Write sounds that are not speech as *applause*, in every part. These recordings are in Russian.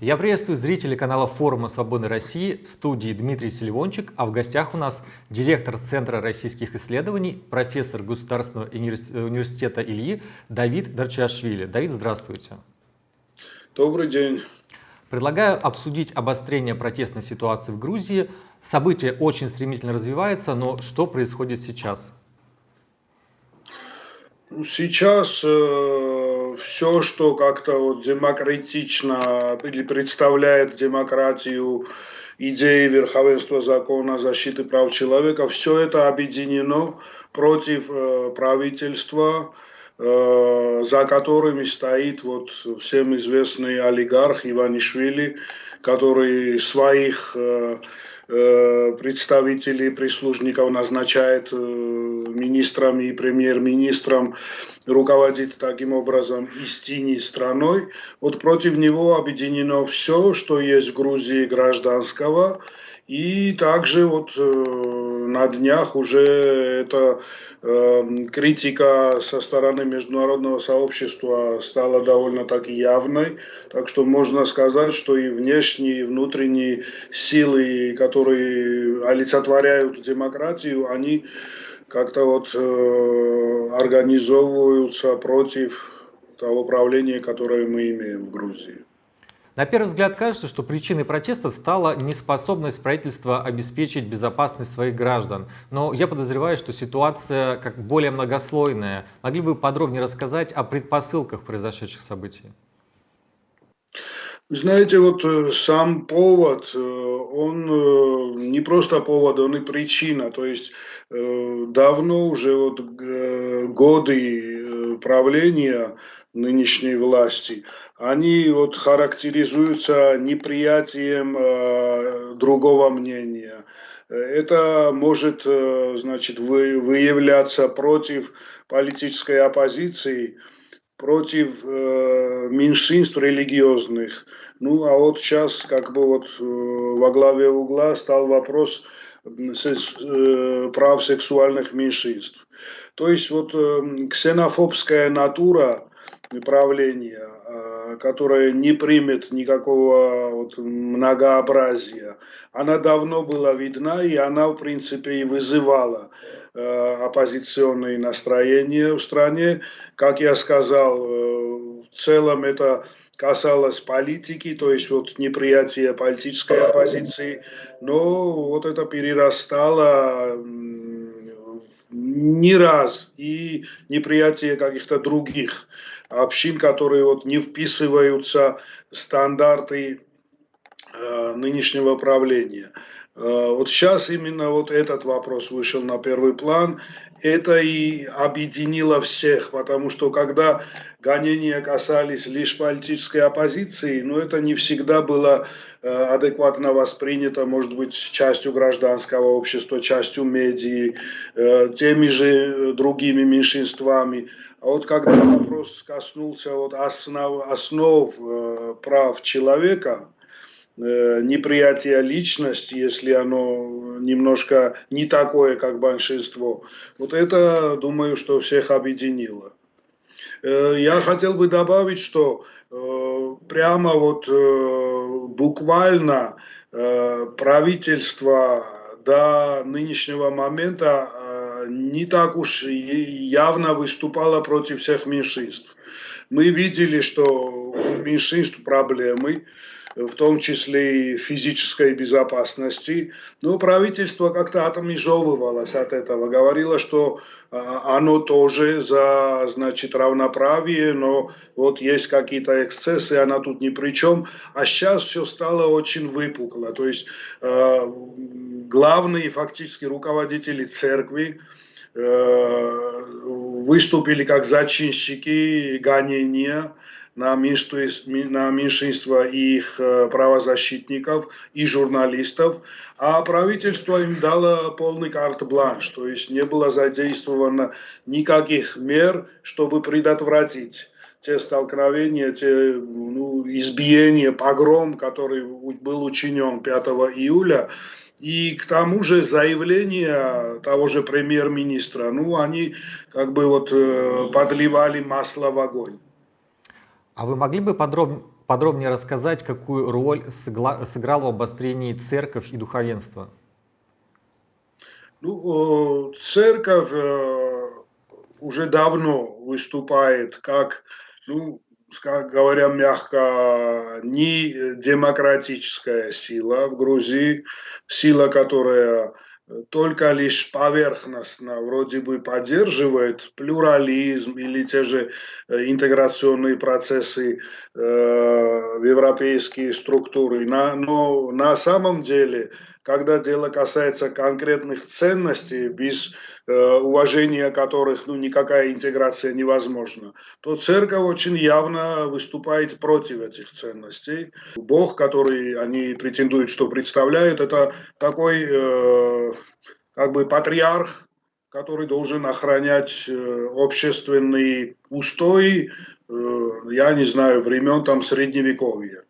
Я приветствую зрителей канала форума Свободной России в студии Дмитрий Селивончик, а в гостях у нас директор Центра российских исследований, профессор Государственного университета Ильи Давид Дарчашвили. Давид, здравствуйте. Добрый день. Предлагаю обсудить обострение протестной ситуации в Грузии. Событие очень стремительно развивается, но что происходит сейчас? Сейчас э, все, что как-то вот демократично или представляет демократию, идеи верховенства закона, защиты прав человека, все это объединено против э, правительства, э, за которыми стоит вот всем известный олигарх Иванишвили, который своих Э, представителей прислужников назначает э, министром и премьер-министром, руководит таким образом истине страной. Вот против него объединено все, что есть в Грузии гражданского, и также вот э, на днях уже это э, критика со стороны международного сообщества стала довольно-таки явной. Так что можно сказать, что и внешние, и внутренние силы, которые олицетворяют демократию, они как-то вот э, организовываются против того правления, которое мы имеем в Грузии. На первый взгляд кажется, что причиной протестов стала неспособность правительства обеспечить безопасность своих граждан. Но я подозреваю, что ситуация как более многослойная. Могли бы подробнее рассказать о предпосылках произошедших событий? Знаете, вот э, сам повод, э, он э, не просто повод, он и причина. То есть давно уже вот годы правления нынешней власти, они вот характеризуются неприятием э, другого мнения. Это может, э, значит, вы, выявляться против политической оппозиции, против э, меньшинств религиозных. Ну, а вот сейчас как бы вот э, во главе угла стал вопрос э, прав сексуальных меньшинств. То есть вот э, ксенофобская натура правления, а, которая не примет никакого вот многообразия, она давно была видна, и она, в принципе, и вызывала э, оппозиционные настроения в стране. Как я сказал, э, в целом это касалось политики, то есть вот неприятия политической оппозиции, но вот это перерастало не раз и неприятие каких-то других общин, которые вот не вписываются в стандарты э, нынешнего правления. Э, вот сейчас именно вот этот вопрос вышел на первый план. Это и объединило всех, потому что когда гонения касались лишь политической оппозиции, но это не всегда было адекватно воспринято, может быть, частью гражданского общества, частью медии, э, теми же другими меньшинствами. А вот когда вопрос коснулся вот основ, основ э, прав человека, э, неприятия личности, если оно немножко не такое, как большинство, вот это, думаю, что всех объединило. Э, я хотел бы добавить, что э, прямо вот э, буквально э, правительство до нынешнего момента не так уж явно выступала против всех меньшинств. Мы видели, что у меньшинств проблемы, в том числе и физической безопасности. Но правительство как-то отмежевывалось от этого, говорило, что а, оно тоже за значит, равноправие, но вот есть какие-то эксцессы, она тут ни при чем. А сейчас все стало очень выпукло. То есть э, главные фактически руководители церкви, Э, выступили как зачинщики гонения на меньшинство, на их э, правозащитников и журналистов, а правительство им дало полный карт-бланш, то есть не было задействовано никаких мер, чтобы предотвратить те столкновения, те ну, избиения, погром, который был учинен 5 июля, и к тому же заявления того же премьер-министра, ну, они как бы вот э, подливали масло в огонь. А вы могли бы подроб... подробнее рассказать, какую роль сыграла в обострении церковь и духовенство? Ну, церковь уже давно выступает как, ну, как говоря мягко, не демократическая сила в Грузии, сила, которая только лишь поверхностно вроде бы поддерживает плюрализм или те же э, интеграционные процессы э, в европейские структуры. Но на самом деле когда дело касается конкретных ценностей, без э, уважения которых ну, никакая интеграция невозможна, то церковь очень явно выступает против этих ценностей. Бог, который они претендуют, что представляют, это такой э, как бы патриарх, который должен охранять э, общественные устои, э, я не знаю, времен там средневековья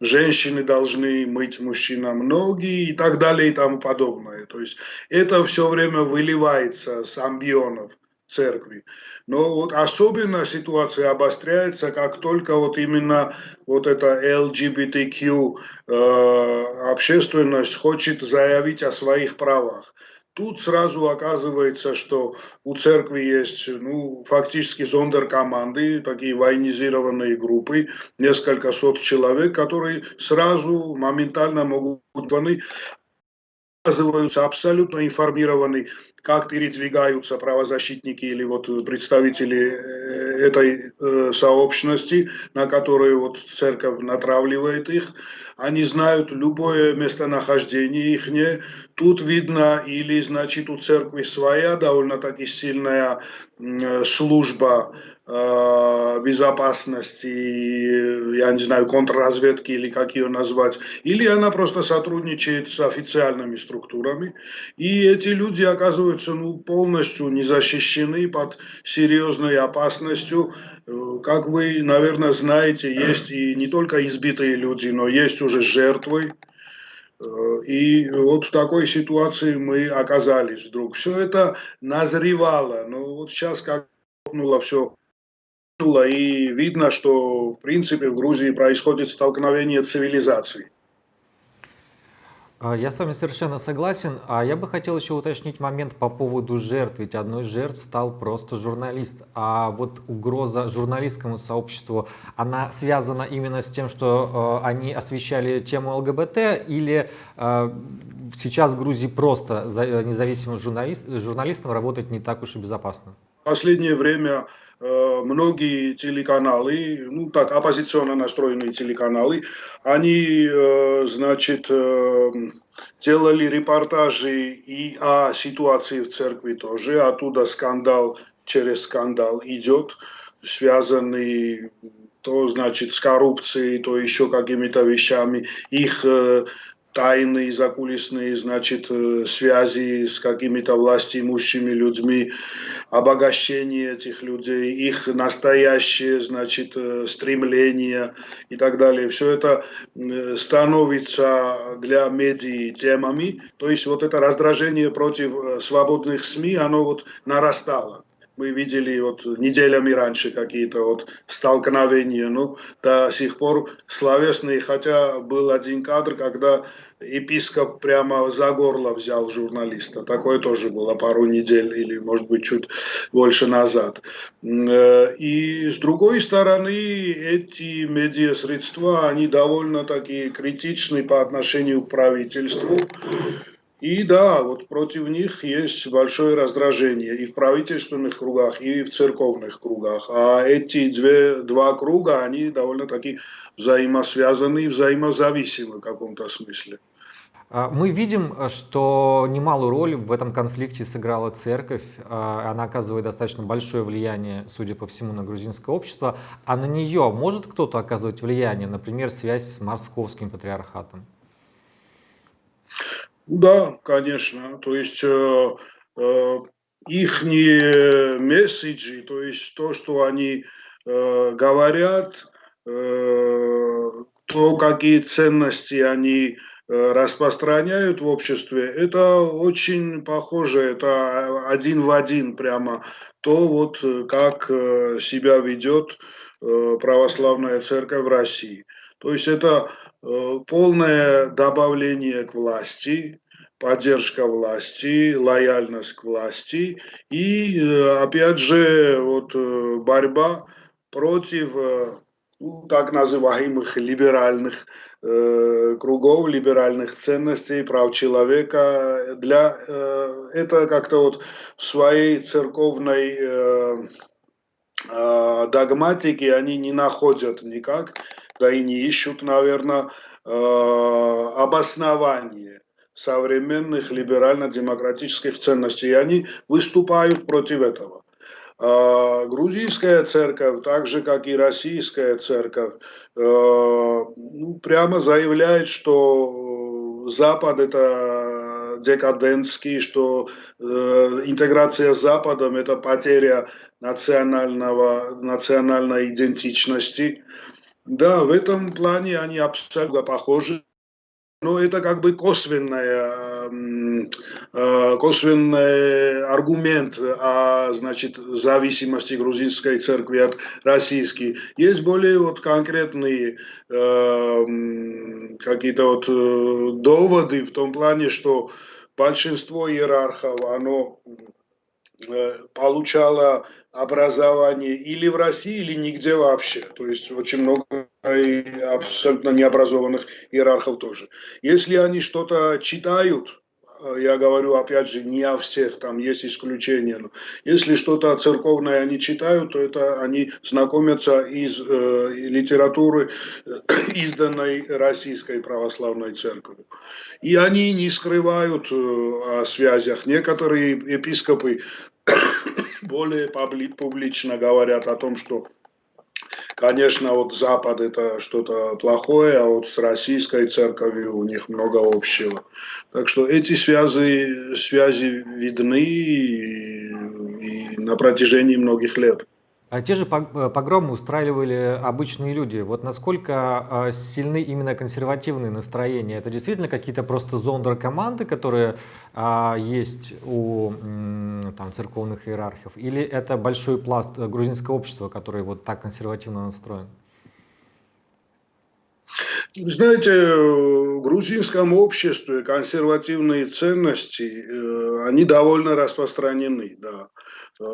женщины должны мыть мужчинам ноги и так далее и тому подобное. То есть это все время выливается с амбионов церкви. Но вот особенно ситуация обостряется, как только вот именно вот эта LGBTQ э, общественность хочет заявить о своих правах. Тут сразу оказывается, что у церкви есть ну, фактически зондеркоманды, такие военизированные группы, несколько сот человек, которые сразу моментально могут оказываются абсолютно информированы, как передвигаются правозащитники или вот представители э, этой э, сообщности, на которую вот церковь натравливает их. Они знают любое местонахождение их. Тут видно, или значит у церкви своя довольно-таки сильная служба э, безопасности, я не знаю, контрразведки или как ее назвать, или она просто сотрудничает с официальными структурами, и эти люди оказываются ну, полностью не защищены под серьезной опасностью. Э, как вы, наверное, знаете, есть и не только избитые люди, но есть уже жертвы, Э, и вот в такой ситуации мы оказались вдруг. Все это назревало, но вот сейчас как рухнуло все, и видно, что в принципе в Грузии происходит столкновение цивилизаций. А, я с вами совершенно согласен. А я бы хотел еще уточнить момент по поводу жертв. Ведь одной из жертв стал просто журналист. А вот угроза журналистскому сообществу, она связана именно с тем, что э, они освещали тему ЛГБТ, или э, сейчас в Грузии просто за, независимым журналист, журналистам работать не так уж и безопасно? В последнее время многие телеканалы, ну так, оппозиционно настроенные телеканалы, они, э, значит, э, делали репортажи и о ситуации в церкви тоже, оттуда скандал через скандал идет, связанный то, значит, с коррупцией, то еще какими-то вещами. Их тайные, закулисные, значит, связи с какими-то властимущими людьми обогащение этих людей, их настоящее, значит, э, стремление и так далее. Все это э, становится для медиа темами. То есть вот это раздражение против э, свободных СМИ, оно вот нарастало мы видели вот неделями раньше какие-то вот столкновения, ну, до сих пор словесные, хотя был один кадр, когда епископ прямо за горло взял журналиста. Такое тоже было пару недель или, может быть, чуть больше назад. Э, и с другой стороны, эти медиасредства, они довольно такие критичны по отношению к правительству. И да, вот против них есть большое раздражение и в правительственных кругах, и в церковных кругах. А эти две, два круга, они довольно-таки взаимосвязаны и взаимозависимы в каком-то смысле. А, мы видим, что немалую роль в этом конфликте сыграла церковь. А, она оказывает достаточно большое влияние, судя по всему, на грузинское общество. А на нее может кто-то оказывать влияние, например, связь с московским патриархатом? Да, конечно. То есть э, э, их месседжи, то есть то, что они э, говорят, э, то, какие ценности они Э, распространяют в обществе, это очень похоже, это один в один прямо то вот э, как э, себя ведет э, православная церковь в России. То есть это полное добавление к власти, поддержка власти, лояльность к власти и, опять же, вот борьба против ну, так называемых либеральных э, кругов, либеральных ценностей, прав человека. Для, э, это как-то вот в своей церковной э, э, догматике они не находят никак, да и не ищут, наверное, э, обоснования современных либерально-демократических ценностей. И они выступают против этого. А, грузинская церковь, так же как и российская церковь, э, ну, прямо заявляет, что Запад это декадентский, что э, интеграция с Западом это потеря национального, национальной идентичности. Да, в этом плане они абсолютно похожи но это как бы косвенная, э, косвенный аргумент о значит, зависимости грузинской церкви от российской. Есть более вот конкретные э, какие-то вот э, доводы в том плане, что большинство иерархов, оно получало образование или в России, или нигде вообще. То есть очень много абсолютно необразованных иерархов тоже. Если они что-то читают, э, я говорю, опять же, не о всех, там есть исключения. Но если что-то церковное они читают, то это они знакомятся из э, литературы, э, изданной Российской Православной Церковью. И они не скрывают э, о связях. Некоторые епископы более публично говорят о том, что Конечно, вот Запад это что-то плохое, а вот с российской церковью у них много общего. Так что эти связи, связи видны и, и на протяжении многих лет. А те же э, погромы устраивали обычные люди. Вот насколько а, сильны именно консервативные настроения? Это действительно какие-то просто зондеркоманды, которые а, есть у там, церковных иерархов? Или это большой пласт грузинского общества, который вот так консервативно настроен? Знаете, в грузинском обществе консервативные ценности, э, они довольно распространены, да. Э,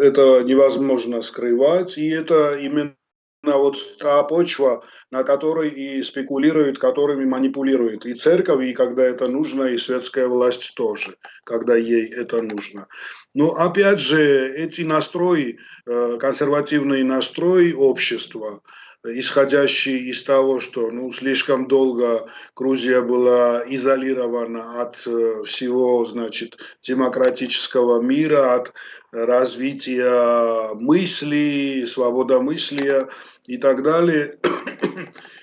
это невозможно скрывать, и это именно вот та почва, на которой и спекулируют, которыми манипулируют и церковь, и когда это нужно, и светская власть тоже, когда ей это нужно. Но опять же, эти настрои, э, консервативный настрой общества, исходящий из того, что ну, слишком долго Грузия была изолирована от э, всего значит, демократического мира, от развития мысли, свободомыслия и так далее.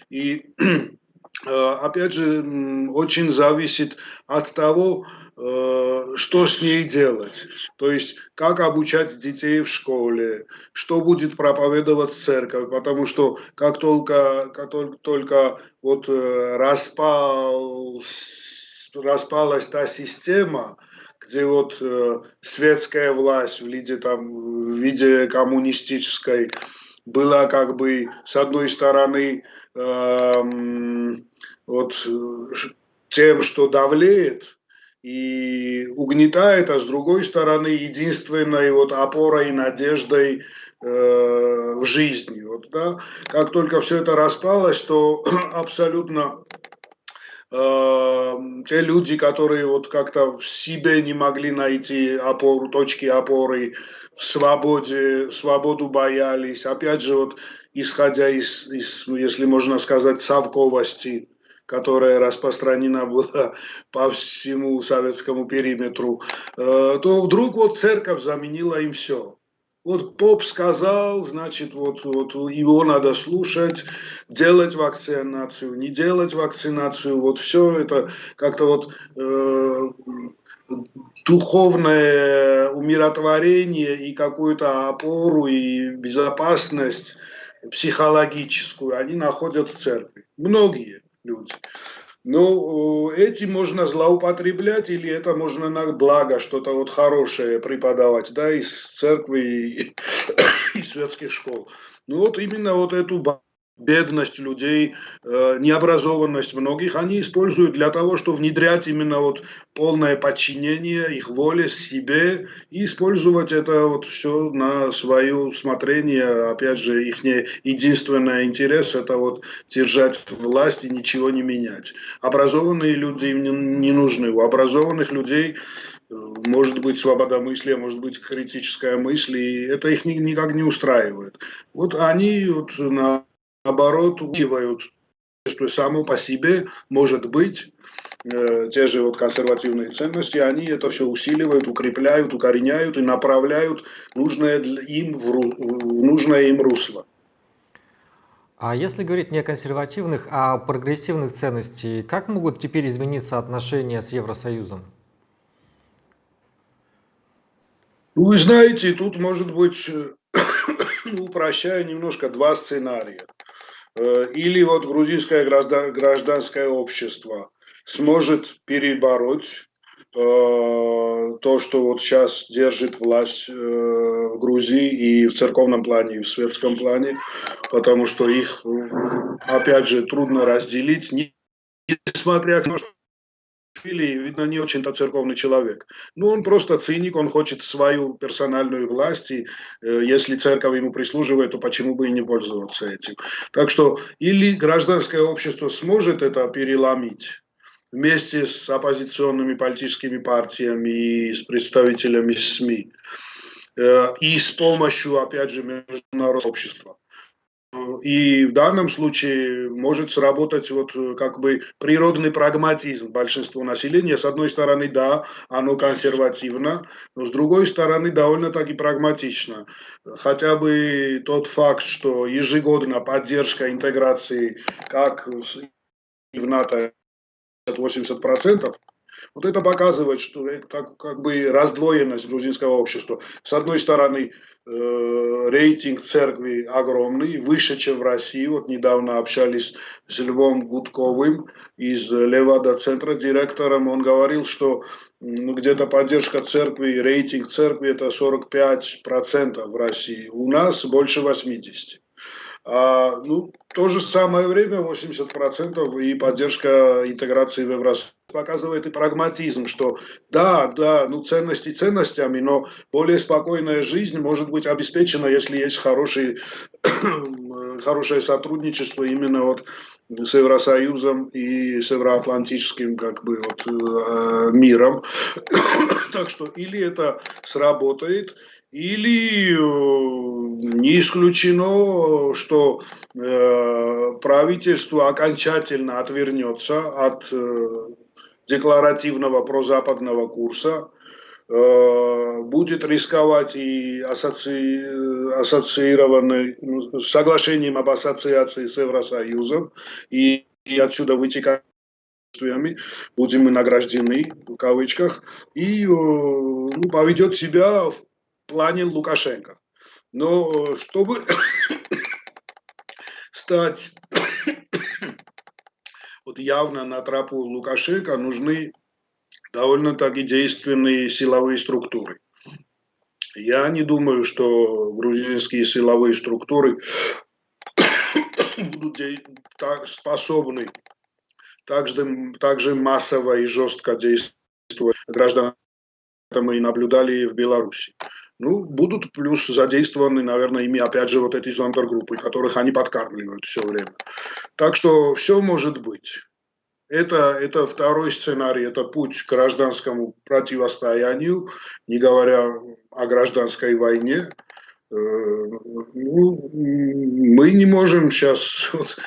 И э, опять же, очень зависит от того, что с ней делать. То есть, как обучать детей в школе, что будет проповедовать церковь, потому что как только, как только, только вот э, распал, распалась та система, где вот э, светская власть в виде, там, в виде коммунистической была как бы с одной стороны э, вот тем, что давлеет, и угнетает, а с другой стороны единственной вот опорой и надеждой э, в жизни. Вот, да? Как только все это распалось, то *clears throat* абсолютно э, те люди, которые вот как-то в себе не могли найти опору, точки опоры, в свободе, свободу боялись, опять же, вот исходя из, из если можно сказать, совковости, которая распространена была *laughs* по всему советскому периметру, э, то вдруг вот церковь заменила им все. Вот поп сказал, значит, вот, вот его надо слушать, делать вакцинацию, не делать вакцинацию, вот все это как-то вот э, духовное умиротворение и какую-то опору и безопасность психологическую они находят в церкви. Многие люди. Ну, этим можно злоупотреблять или это можно на благо что-то вот хорошее преподавать, да, из церкви и, *coughs* и светских школ. Ну вот именно вот эту бедность людей, э, необразованность многих, они используют для того, чтобы внедрять именно вот полное подчинение их воле себе и использовать это вот все на свое усмотрение. Опять же, их единственный интерес это вот держать власть и ничего не менять. Образованные люди им не, нужны. У образованных людей э, может быть свобода мысли, может быть критическая мысль, и это их никак не устраивает. Вот они вот на наоборот, увиливают, что само по себе может быть э, те же вот консервативные ценности, они это все усиливают, укрепляют, укореняют и направляют нужное им в, в нужное им русло. А если говорить не о консервативных, а о прогрессивных ценностях, как могут теперь измениться отношения с Евросоюзом? Ну, вы знаете, тут может быть, *coughs* упрощая немножко, два сценария. Э, или вот грузинское гражданское общество сможет перебороть э, то, что вот сейчас держит власть э, в Грузии и в церковном плане, и в светском плане, потому что их, опять же, трудно разделить, несмотря на то, что или, видно, не очень-то церковный человек. Ну, он просто циник, он хочет свою персональную власть, и э, если церковь ему прислуживает, то почему бы и не пользоваться этим. Так что или гражданское общество сможет это переломить, вместе с оппозиционными политическими партиями и с представителями СМИ, э, и с помощью, опять же, международного общества. И в данном случае может сработать вот э, как бы природный прагматизм большинства населения. С одной стороны, да, оно консервативно, но с другой стороны, довольно-таки прагматично. Хотя бы тот факт, что ежегодно поддержка интеграции как в НАТО 80%, вот это показывает, что это как бы раздвоенность грузинского общества. С одной стороны, Э, рейтинг церкви огромный, выше, чем в России. Вот недавно общались с Львом Гудковым из Левада-центра, директором. Он говорил, что ну, где-то поддержка церкви, рейтинг церкви это 45% в России. У нас больше 80%. А, ну, то же самое время 80% и поддержка интеграции в Евросоюз показывает и прагматизм, что да, да, ну ценности ценностями, но более спокойная жизнь может быть обеспечена, если есть хороший, *coughs* хорошее сотрудничество именно вот с Евросоюзом и с евроатлантическим как бы вот э, миром. *coughs* так что или это сработает, или э, не исключено, что э, правительство окончательно отвернется от э, декларативного прозападного курса, будет рисковать и ассоци... ассоциированной, ну, соглашением об ассоциации с Евросоюзом, и, и отсюда вытекает будем мы награждены, в кавычках, и ну, поведет себя в плане Лукашенко. Но чтобы *coughs* стать *coughs* вот явно на тропу Лукашенко, нужны довольно-таки действенные силовые структуры. Я не думаю, что грузинские силовые структуры *coughs* будут способны также, также массово и жестко действовать граждан, это мы и наблюдали в Беларуси. Ну, будут плюс задействованы, наверное, ими опять же вот эти зондергруппы, которых они подкармливают все время. Так что все может быть. Это, это второй сценарий, это путь к гражданскому противостоянию, не говоря о гражданской войне. Э, ну, мы не можем сейчас вот,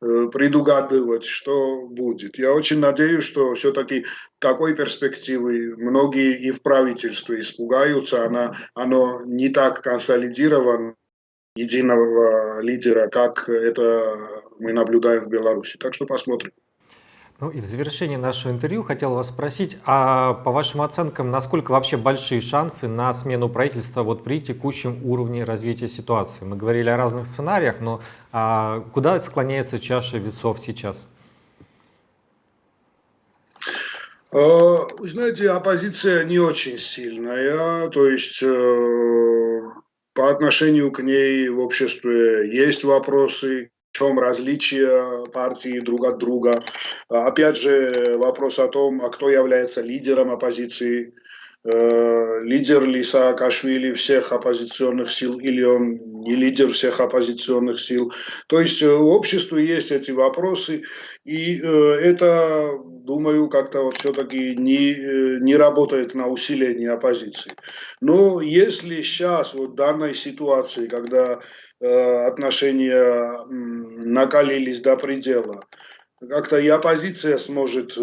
предугадывать, что будет. Я очень надеюсь, что все-таки такой перспективы многие и в правительстве испугаются. Она, оно не так консолидировано единого лидера, как это мы наблюдаем в Беларуси. Так что посмотрим. Ну и в завершении нашего интервью хотел вас спросить, а по вашим оценкам, насколько вообще большие шансы на смену правительства вот при текущем уровне развития ситуации? Мы говорили о разных сценариях, но а куда склоняется чаша весов сейчас? Э, вы знаете, оппозиция не очень сильная, то есть э, по отношению к ней в обществе есть вопросы, чем различия партии друг от друга. Опять же, вопрос о том, а кто является лидером оппозиции, Э, лидер ли Саакашвили всех оппозиционных сил или он не лидер всех оппозиционных сил. То есть в э, обществе есть эти вопросы, и э, это, думаю, как-то вот все-таки не, не работает на усиление оппозиции. Но если сейчас, вот в данной ситуации, когда отношения накалились до предела, как-то и оппозиция сможет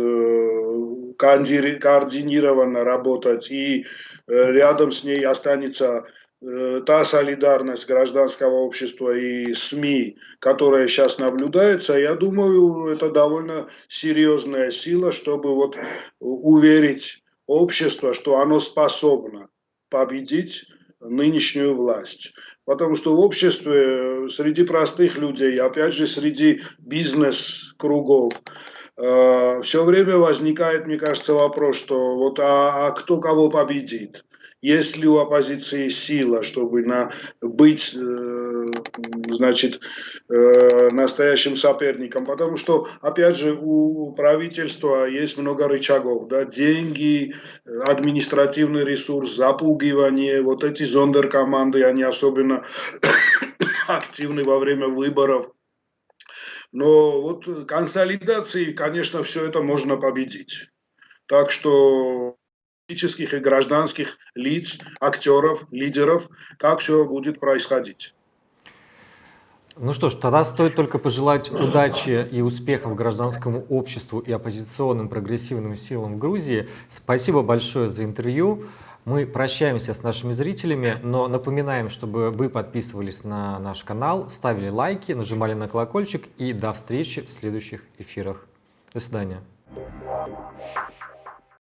координированно работать, и э, рядом с ней останется э, та солидарность гражданского общества и СМИ, которая сейчас наблюдается, я думаю, это довольно серьезная сила, чтобы вот уверить общество, что оно способно победить нынешнюю власть. Потому что в обществе, среди простых людей, опять же, среди бизнес-кругов, э, все время возникает, мне кажется, вопрос, что вот а, а кто кого победит? Есть ли у оппозиции сила, чтобы на, быть, э, значит, э, настоящим соперником? Потому что, опять же, у правительства есть много рычагов, да, деньги, административный ресурс, запугивание, вот эти зондеркоманды, они особенно *coughs* активны во время выборов. Но вот консолидацией, конечно, все это можно победить. Так что политических и гражданских лиц, актеров, лидеров, как все будет происходить. Ну что ж, тогда стоит только пожелать удачи и успехов гражданскому обществу и оппозиционным прогрессивным силам в Грузии. Спасибо большое за интервью. Мы прощаемся с нашими зрителями, но напоминаем, чтобы вы подписывались на наш канал, ставили лайки, нажимали на колокольчик и до встречи в следующих эфирах. До свидания.